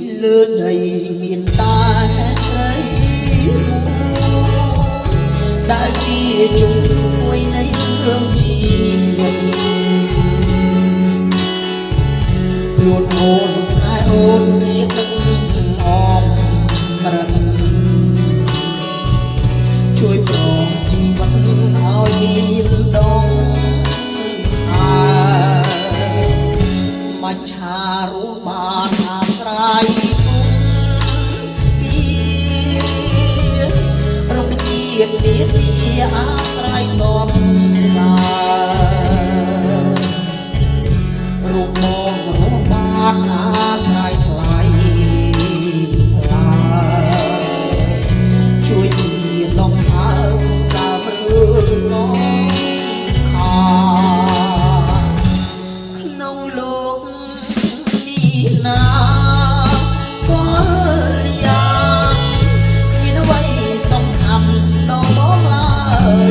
lứa đầy miền ta xây đã chia chung vui nay hương chi nhận luôn hồn sai ôn chia từng ជាតិនាទីអាស្រ័យសំសារូបមករំបាទអាស្រ័យថ្លៃថ្លាជួយជាដំណើរសាព្រឹងសងខាក្នុងលោកនេះណាក៏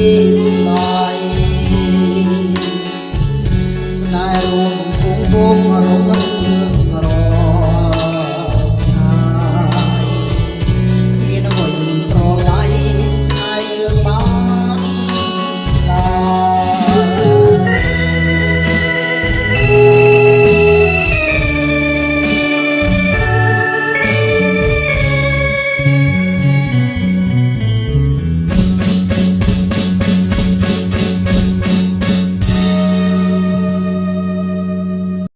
is my